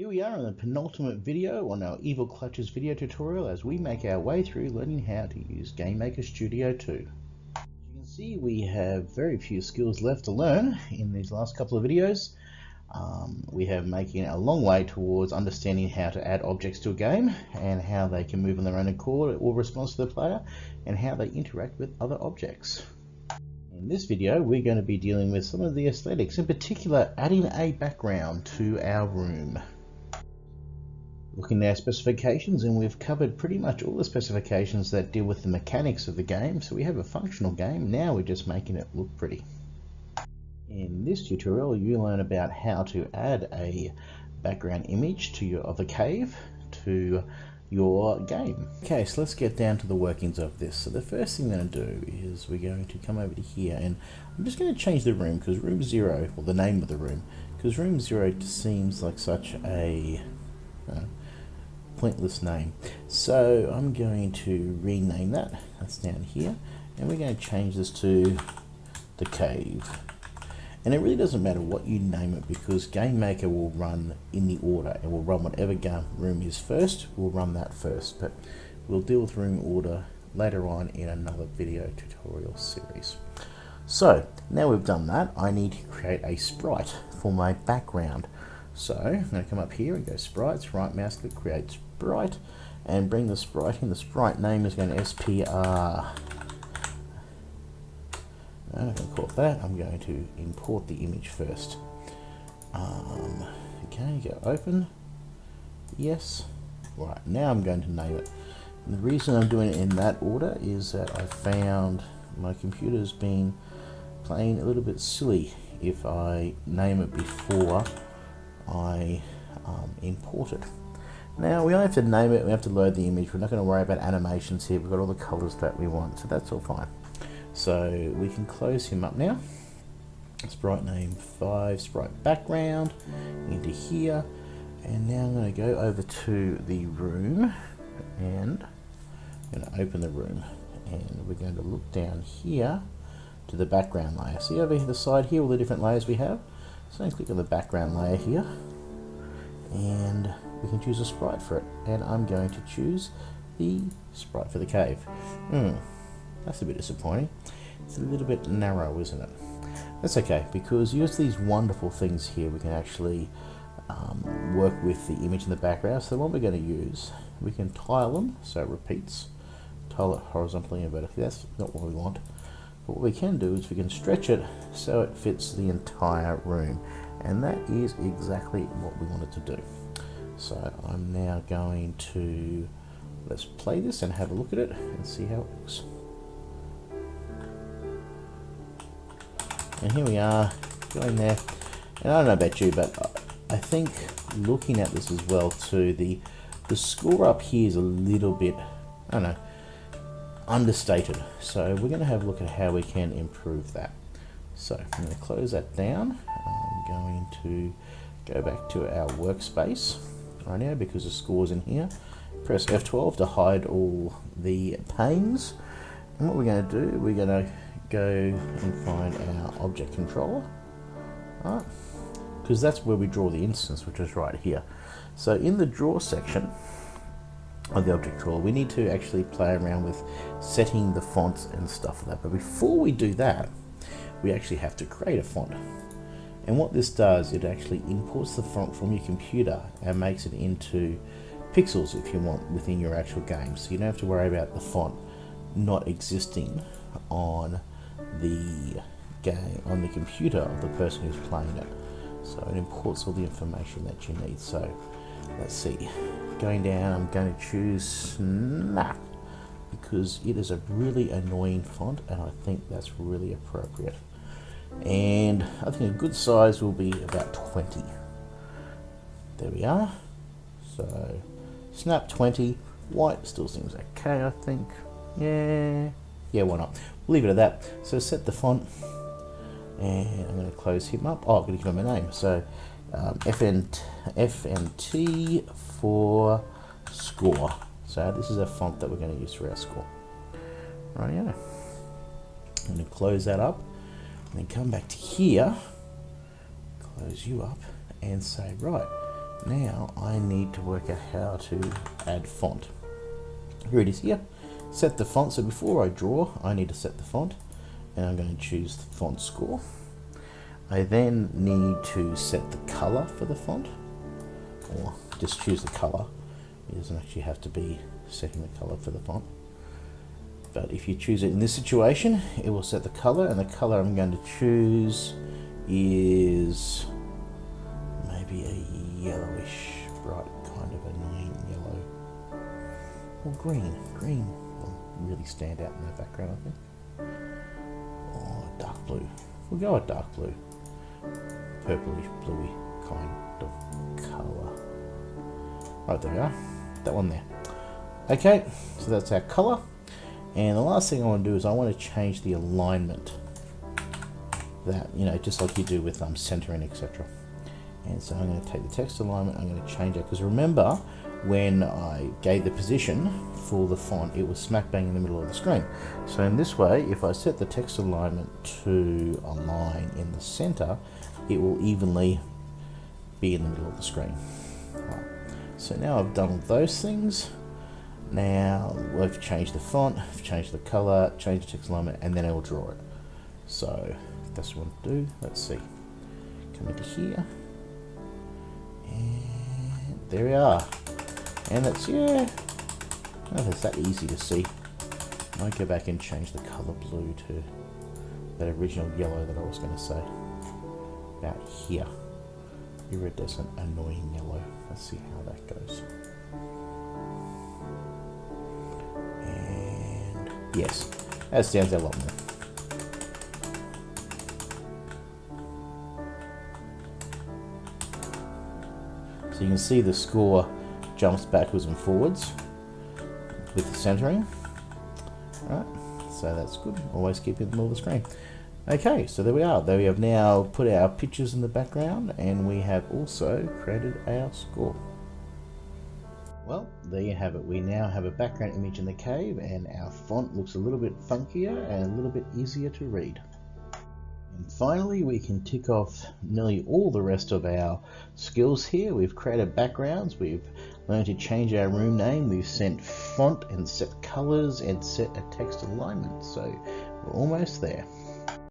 Here we are in the penultimate video on our Evil Clutches video tutorial as we make our way through learning how to use GameMaker Studio 2. As you can see we have very few skills left to learn in these last couple of videos. Um, we have making a long way towards understanding how to add objects to a game and how they can move on their own accord or response to the player and how they interact with other objects. In this video we're going to be dealing with some of the aesthetics, in particular adding a background to our room. Looking at our specifications and we've covered pretty much all the specifications that deal with the mechanics of the game so we have a functional game, now we're just making it look pretty. In this tutorial, you learn about how to add a background image to your of the cave to your game. Okay, so let's get down to the workings of this. So the first thing we're going to do is we're going to come over to here and I'm just going to change the room because room zero, or the name of the room, because room zero seems like such a uh, pointless name. So I'm going to rename that. That's down here. And we're going to change this to the cave. And it really doesn't matter what you name it because GameMaker will run in the order. It will run whatever game room is first, we'll run that first. But we'll deal with room order later on in another video tutorial series. So now we've done that, I need to create a sprite for my background. So I'm going to come up here and go sprites, right mouse click, create sprite, and bring the sprite in. The sprite name is going to SPR I'm going to call it that. I'm going to import the image first. Um, okay, go open. Yes. Right, now I'm going to name it. And the reason I'm doing it in that order is that I found my computer's been playing a little bit silly if I name it before I um, import it. Now we don't have to name it, we have to load the image, we're not going to worry about animations here, we've got all the colors that we want, so that's all fine. So we can close him up now. Sprite name 5, sprite background, into here. And now I'm going to go over to the room and I'm going to open the room. And we're going to look down here to the background layer. See over the side here, all the different layers we have. So I'm going to click on the background layer here. And we can choose a sprite for it. And I'm going to choose the sprite for the cave. Hmm. That's a bit disappointing. It's a little bit narrow, isn't it? That's okay, because use these wonderful things here, we can actually um, work with the image in the background. So what we're going to use, we can tile them, so it repeats. Tile it horizontally and vertically, that's not what we want. But what we can do is we can stretch it so it fits the entire room. And that is exactly what we wanted to do. So I'm now going to, let's play this and have a look at it and see how it looks. And here we are, going there. And I don't know about you, but I think looking at this as well too, the the score up here is a little bit, I don't know, understated. So we're going to have a look at how we can improve that. So I'm going to close that down. I'm going to go back to our workspace right now because the score's in here. Press F12 to hide all the panes. And what we're going to do, we're going to go and find our object controller, right? Because that's where we draw the instance, which is right here. So in the draw section of the object controller, we need to actually play around with setting the fonts and stuff like that. But before we do that, we actually have to create a font. And what this does, it actually imports the font from your computer and makes it into pixels if you want within your actual game. So you don't have to worry about the font not existing on the game on the computer of the person who's playing it. So it imports all the information that you need. So let's see. Going down, I'm going to choose Snap because it is a really annoying font and I think that's really appropriate. And I think a good size will be about 20. There we are. So Snap 20. White still seems okay, I think. Yeah. Yeah, why not? leave it at that. So set the font, and I'm going to close him up. Oh, I'm going to give him a name. So um, FN, FNT for score. So this is a font that we're going to use for our score. Right, yeah. I'm going to close that up, and then come back to here, close you up, and say, right, Now I need to work out how to add font. Here it is here. Set the font. So before I draw, I need to set the font. And I'm going to choose the font score. I then need to set the color for the font. Or just choose the color. It doesn't actually have to be setting the color for the font. But if you choose it in this situation, it will set the color. And the color I'm going to choose is maybe a yellowish, bright kind of annoying yellow. Or green. Green will really stand out in the background, I think. Or dark blue. We'll go with dark blue. Purplish, bluey kind of colour. Right, there we are. That one there. Okay, so that's our colour. And the last thing I want to do is I want to change the alignment. That, you know, just like you do with um, centering, etc. And so I'm going to take the text alignment, I'm going to change it. Because remember, when I gave the position for the font, it was smack bang in the middle of the screen. So in this way, if I set the text alignment to align in the center, it will evenly be in the middle of the screen. Right. So now I've done those things. Now we've changed the font, changed the color, changed the text alignment, and then I will draw it. So that's what I do. Let's see. Come into here. And there we are. And that's, yeah, oh, that's that easy to see. I might go back and change the color blue to that original yellow that I was going to say. About here. Iridescent, annoying yellow. Let's see how that goes. Yes, that stands out a lot more. So you can see the score jumps backwards and forwards with the centering. Alright, so that's good. Always keep it in the middle of the screen. Okay, so there we are. There we have now put our pictures in the background and we have also created our score. Well, there you have it. We now have a background image in the cave and our font looks a little bit funkier and a little bit easier to read. And finally, we can tick off nearly all the rest of our skills here. We've created backgrounds, we've learned to change our room name, we've sent font and set colors and set a text alignment. So we're almost there.